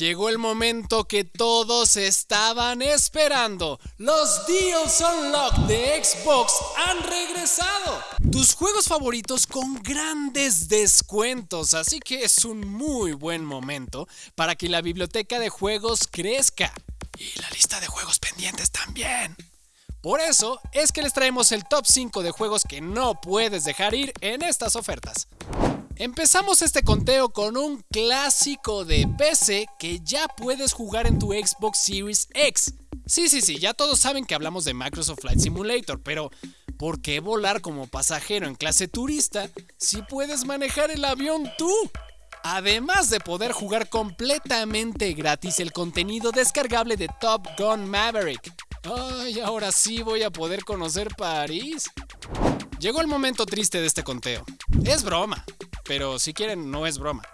Llegó el momento que todos estaban esperando. Los Deals Unlocked de Xbox han regresado. Tus juegos favoritos con grandes descuentos, así que es un muy buen momento para que la biblioteca de juegos crezca. Y la lista de juegos pendientes también. Por eso es que les traemos el top 5 de juegos que no puedes dejar ir en estas ofertas. Empezamos este conteo con un clásico de PC que ya puedes jugar en tu Xbox Series X. Sí, sí, sí, ya todos saben que hablamos de Microsoft Flight Simulator, pero ¿por qué volar como pasajero en clase turista si puedes manejar el avión tú? Además de poder jugar completamente gratis el contenido descargable de Top Gun Maverick. Ay, ahora sí voy a poder conocer París. Llegó el momento triste de este conteo. Es broma, pero si quieren no es broma.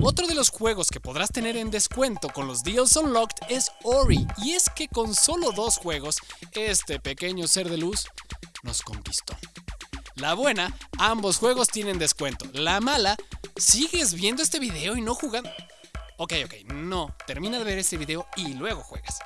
Otro de los juegos que podrás tener en descuento con los Deals Unlocked es Ori, y es que con solo dos juegos, este pequeño ser de luz nos conquistó. La buena, ambos juegos tienen descuento. La mala, sigues viendo este video y no jugando. Ok, ok, no, termina de ver este video y luego juegas.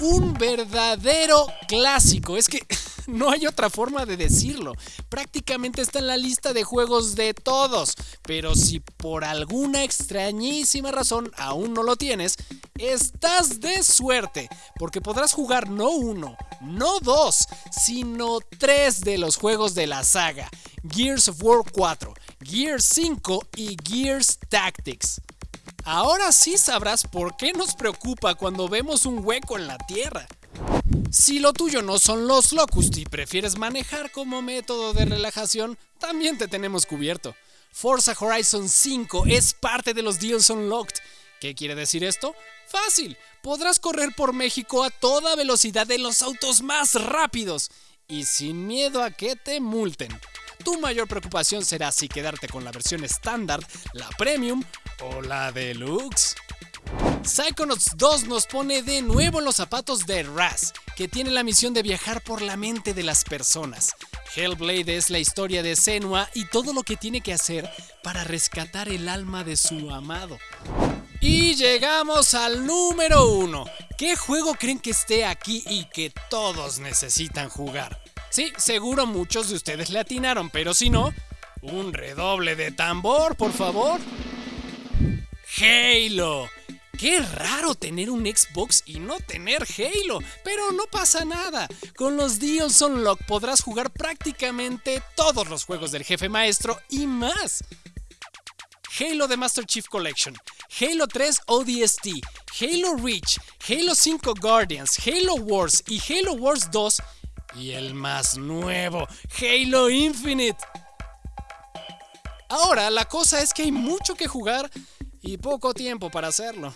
Un verdadero clásico, es que no hay otra forma de decirlo. Prácticamente está en la lista de juegos de todos. Pero si por alguna extrañísima razón aún no lo tienes, estás de suerte. Porque podrás jugar no uno, no dos, sino tres de los juegos de la saga. Gears of War 4, Gears 5 y Gears Tactics. Ahora sí sabrás por qué nos preocupa cuando vemos un hueco en la Tierra. Si lo tuyo no son los Locust y prefieres manejar como método de relajación, también te tenemos cubierto. Forza Horizon 5 es parte de los Deals Unlocked. ¿Qué quiere decir esto? Fácil, podrás correr por México a toda velocidad en los autos más rápidos y sin miedo a que te multen. Tu mayor preocupación será si quedarte con la versión estándar, la premium o la deluxe. Psychonauts 2 nos pone de nuevo en los zapatos de Raz, que tiene la misión de viajar por la mente de las personas. Hellblade es la historia de Senua y todo lo que tiene que hacer para rescatar el alma de su amado. Y llegamos al número 1. ¿Qué juego creen que esté aquí y que todos necesitan jugar? Sí, seguro muchos de ustedes le atinaron, pero si no, un redoble de tambor, por favor. Halo. Qué raro tener un Xbox y no tener Halo, pero no pasa nada. Con los Deals Unlock podrás jugar prácticamente todos los juegos del jefe maestro y más. Halo The Master Chief Collection, Halo 3 ODST, Halo Reach, Halo 5 Guardians, Halo Wars y Halo Wars 2 y el más nuevo, Halo Infinite. Ahora la cosa es que hay mucho que jugar y poco tiempo para hacerlo.